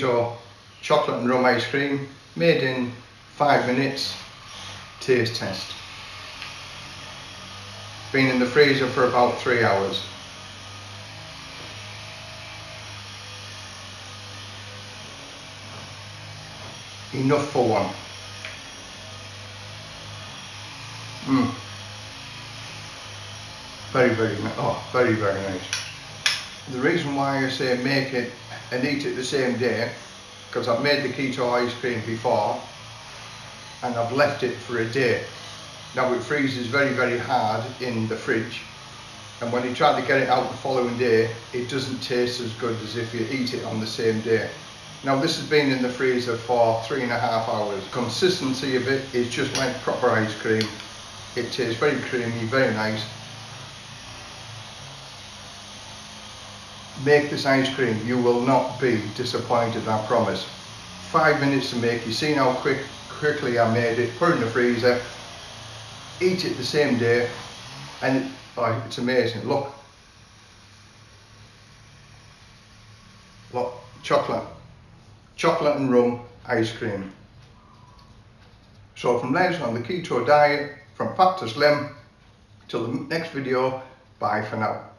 keto chocolate and rum ice cream made in five minutes taste test. Been in the freezer for about three hours. Enough for one. Mm. very very oh very very nice. The reason why I say make it and eat it the same day because I've made the keto ice cream before and I've left it for a day. Now it freezes very very hard in the fridge and when you try to get it out the following day it doesn't taste as good as if you eat it on the same day. Now this has been in the freezer for three and a half hours. Consistency of it is just like proper ice cream. It tastes very creamy very nice make this ice cream. You will not be disappointed I promise. Five minutes to make. You seen how quick quickly I made it. Put it in the freezer. Eat it the same day. And oh, it's amazing. Look. Look chocolate. Chocolate and rum ice cream. So from Les on the keto diet from fat to slim till the next video. Bye for now